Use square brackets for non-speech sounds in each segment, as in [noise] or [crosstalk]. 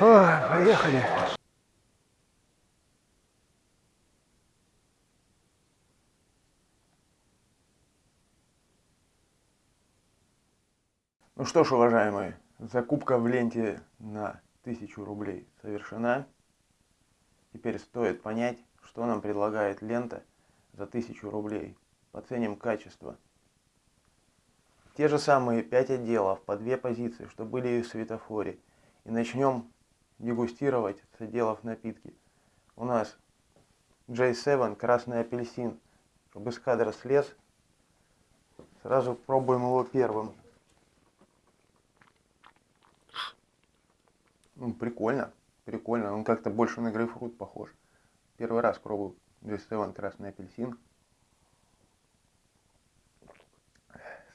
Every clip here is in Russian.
Ой, поехали. Ну что ж, уважаемые, закупка в ленте на 1000 рублей совершена. Теперь стоит понять, что нам предлагает лента за 1000 рублей. Поценим качество. Те же самые 5 отделов по 2 позиции, что были и в светофоре. И начнем дегустировать с отделов напитки. У нас J7 красный апельсин. Чтобы из кадра слез, сразу пробуем его первым. Ну, прикольно, прикольно. Он как-то больше на грейпфрут похож. Первый раз пробую J7 красный апельсин.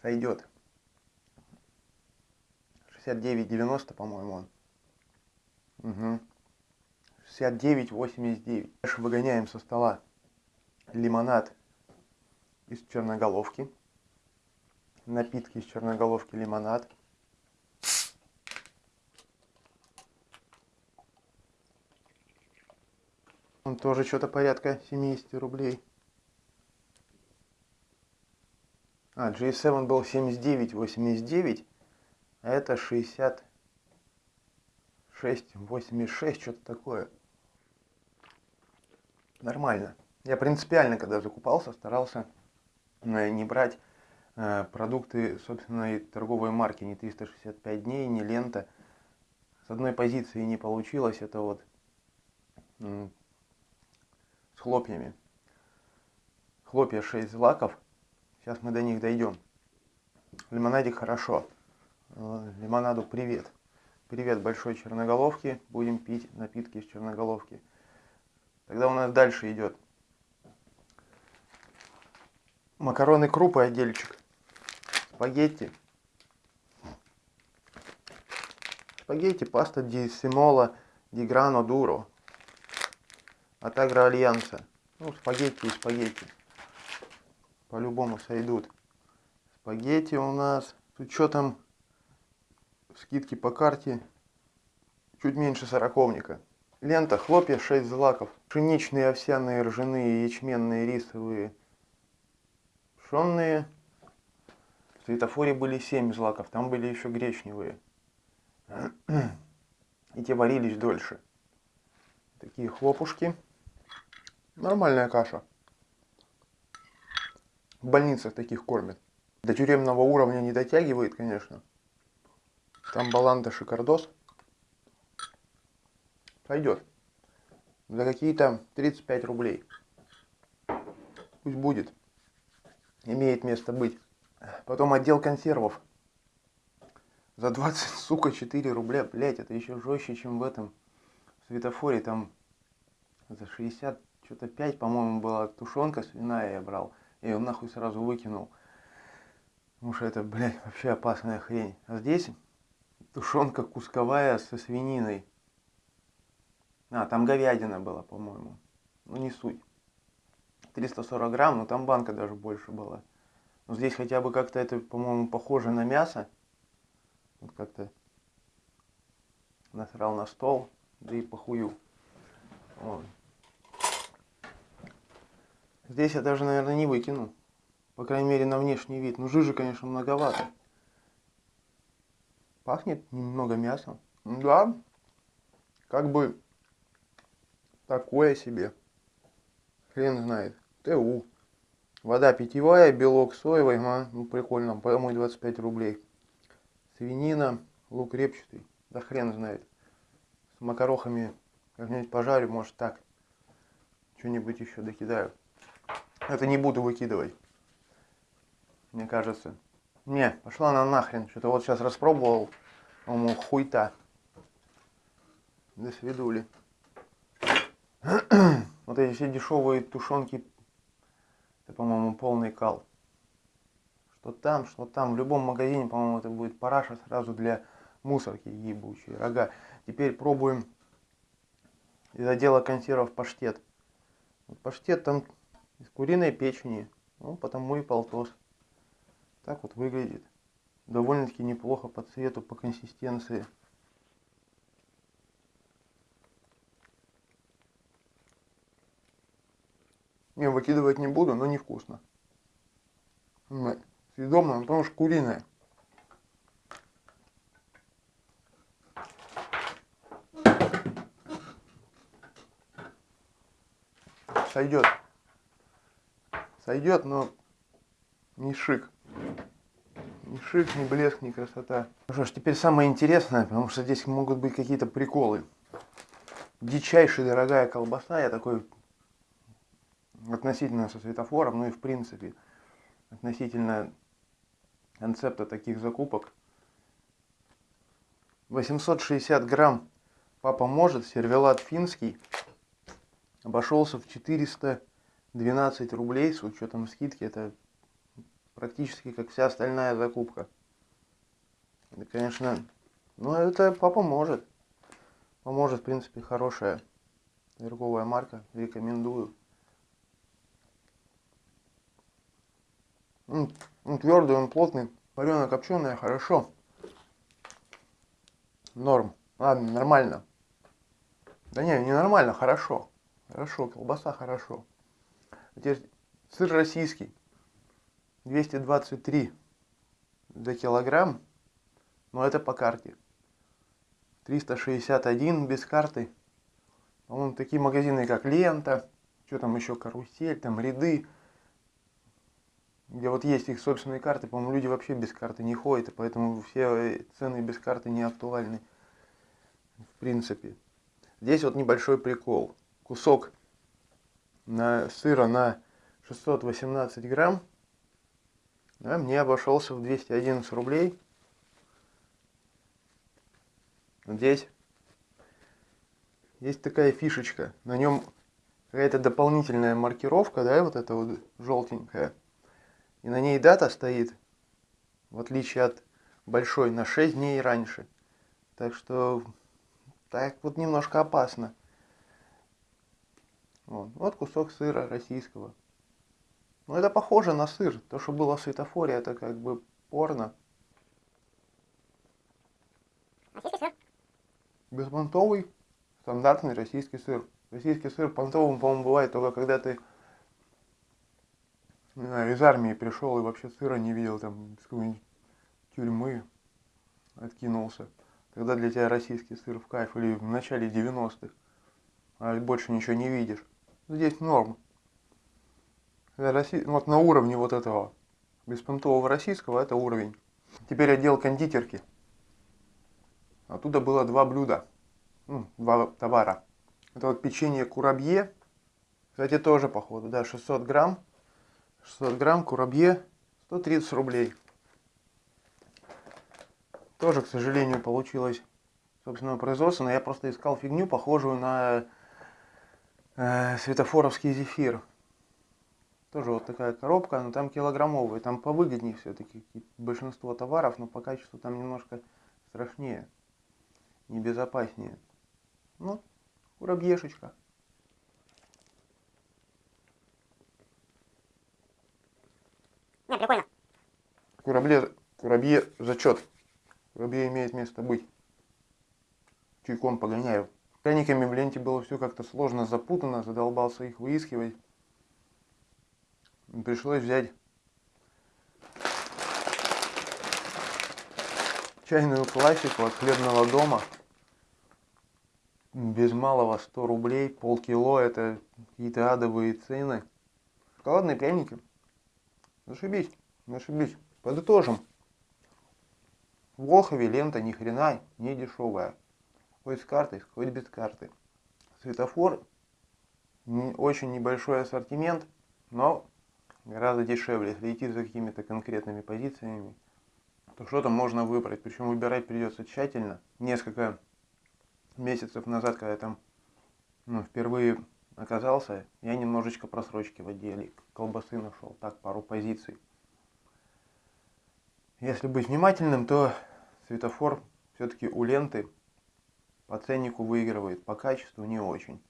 Сойдет. 69,90, по-моему, он. Угу. 69,89. Дальше выгоняем со стола лимонад из черноголовки. Напитки из черноголовки лимонад. Он тоже что-то порядка 70 рублей. А, G7 был 79,89, а это 66, 86, что-то такое. Нормально. Я принципиально, когда закупался, старался э, не брать э, продукты собственной торговой марки, не 365 дней, не лента. С одной позиции не получилось, это вот с хлопьями. Хлопья 6 злаков. Сейчас мы до них дойдем. Лимонадик хорошо. Э, лимонаду привет. Привет большой черноголовки. Будем пить напитки из черноголовки. Тогда у нас дальше идет макароны крупы отдельчик. Спагетти. Спагетти, паста ди Симола, ди Грано Дуро от Агроальянса. Ну, спагетти и спагетти. По-любому сойдут. Спагетти у нас с учетом скидки по карте чуть меньше сороковника. Лента хлопья 6 злаков. Пшеничные, овсяные, ржаные, ячменные, рисовые, пшенные. В светофоре были 7 злаков, там были еще гречневые. И те варились дольше. Такие хлопушки. Нормальная каша. В больницах таких кормят. До тюремного уровня не дотягивает, конечно. Там баланда шикардос. Пойдет. За какие-то 35 рублей. Пусть будет. Имеет место быть. Потом отдел консервов. За 20, сука, 4 рубля. Блять, это еще жестче, чем в этом светофоре. Там за 60 что-то 5, по-моему, была тушенка свиная я брал. Я ее нахуй сразу выкинул. Потому что это, блядь, вообще опасная хрень. А здесь тушенка кусковая со свининой. А, там говядина была, по-моему. Ну, не суть. 340 грамм, но там банка даже больше была. Но здесь хотя бы как-то это, по-моему, похоже на мясо. Вот как-то насрал на стол, да и похую. Вот. Здесь я даже, наверное, не выкину. По крайней мере, на внешний вид. Ну, жижи, конечно, многовато. Пахнет немного мясом. Да, как бы такое себе. Хрен знает. ТУ. Вода питьевая, белок соевый. А, ну, прикольно. По-моему, 25 рублей. Свинина, лук репчатый. Да хрен знает. С макарохами как-нибудь пожарю, может так. Что-нибудь еще докидаю. Это не буду выкидывать. Мне кажется. Не, пошла она нахрен. Что-то вот сейчас распробовал. По-моему, хуйта. До свидули. [clears throat] вот эти все дешевые тушенки. Это, по-моему, полный кал. Что там, что там. В любом магазине, по-моему, это будет параша сразу для мусорки ебучие рога. Теперь пробуем из отдела консервов паштет. Паштет там из куриной печени, ну, потому и полтос. Так вот выглядит. Довольно-таки неплохо по цвету, по консистенции. Не, выкидывать не буду, но невкусно. Ну, Съедобно, потому что куриное. Сойдет. Сойдет, но не шик. Ни шик, ни блеск, ни красота. Ну что ж, теперь самое интересное, потому что здесь могут быть какие-то приколы. Дичайшая дорогая колбаса, я такой относительно со светофором, ну и в принципе относительно концепта таких закупок. 860 грамм папа может, сервелат финский, обошелся в 412 рублей с учетом скидки. Это практически как вся остальная закупка. Это, конечно, ну это папа может. Поможет, в принципе, хорошая торговая марка. Рекомендую. Он, он твердый, он плотный. Вареная, копченая, хорошо. Норм. Ладно, нормально. Да не, не нормально, хорошо. Хорошо, колбаса хорошо. Теперь сыр российский. 223 за килограмм. Но это по карте. 361 без карты. По-моему, такие магазины, как Лента, что там еще, Карусель, там Ряды, где вот есть их собственные карты, по-моему, люди вообще без карты не ходят, поэтому все цены без карты не актуальны, в принципе. Здесь вот небольшой прикол. Кусок на сыра на 618 грамм да, мне обошелся в 211 рублей. Здесь есть такая фишечка. На нем какая-то дополнительная маркировка, да, вот эта вот желтенькая. И на ней дата стоит, в отличие от большой, на 6 дней раньше. Так что так вот немножко опасно. Вот, вот кусок сыра российского. Ну это похоже на сыр. То, что было в светофоре, это как бы порно. Беспонтовый, стандартный российский сыр. Российский сыр понтовым, по-моему, бывает только когда ты не знаю, из армии пришел и вообще сыра не видел, там, с какой-нибудь тюрьмы откинулся. Тогда для тебя российский сыр в кайф или в начале 90-х, а больше ничего не видишь. Здесь норм. Росси... Вот на уровне вот этого беспонтового российского это уровень. Теперь отдел кондитерки. Оттуда было два блюда, ну, два товара. Это вот печенье курабье, кстати, тоже походу, да, 600 грамм. 600 грамм курабье 130 рублей. Тоже, к сожалению, получилось собственного производства, но я просто искал фигню, похожую на э, светофоровский зефир. Тоже вот такая коробка, но там килограммовые, там повыгоднее все-таки большинство товаров, но по качеству там немножко страшнее, небезопаснее. Ну, курабьешечка. Не, прикольно. Курабле, курабье зачет. Курабье имеет место быть. Чайком погоняю. Пряниками в ленте было все как-то сложно запутано, задолбался их выискивать. Пришлось взять чайную классику от хлебного дома. Без малого 100 рублей, полкило, это какие-то адовые цены. Шоколадные пряники Зашибись, зашибись. Подытожим. В Волхове лента ни хрена не дешевая. Хоть с картой, хоть без карты. Светофор, не, очень небольшой ассортимент, но гораздо дешевле. Если идти за какими-то конкретными позициями, то что-то можно выбрать. Причем выбирать придется тщательно. Несколько месяцев назад, когда я там ну, впервые оказался, я немножечко просрочки в отделе колбасы нашел, так, пару позиций. Если быть внимательным, то светофор все-таки у ленты по ценнику выигрывает, по качеству не очень,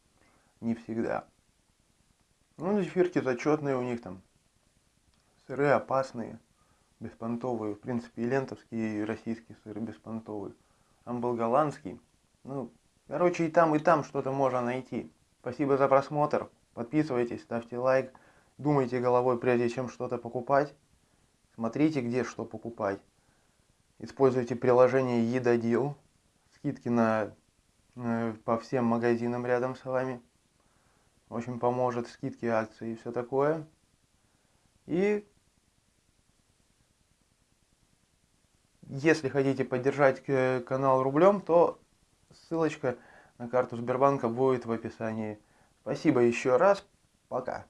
не всегда. Ну, зефирки зачетные у них там, сыры опасные, беспонтовые, в принципе, и лентовские, и российские сыры беспонтовые. Там был голландский, ну, короче, и там, и там что-то можно найти. Спасибо за просмотр. Подписывайтесь, ставьте лайк. думайте головой, прежде чем что-то покупать. Смотрите, где что покупать. Используйте приложение Едодил. Скидки на, по всем магазинам рядом с вами. Очень поможет скидки, акции и все такое. И если хотите поддержать э, канал рублем, то ссылочка на карту Сбербанка будет в описании. Спасибо еще раз. Пока.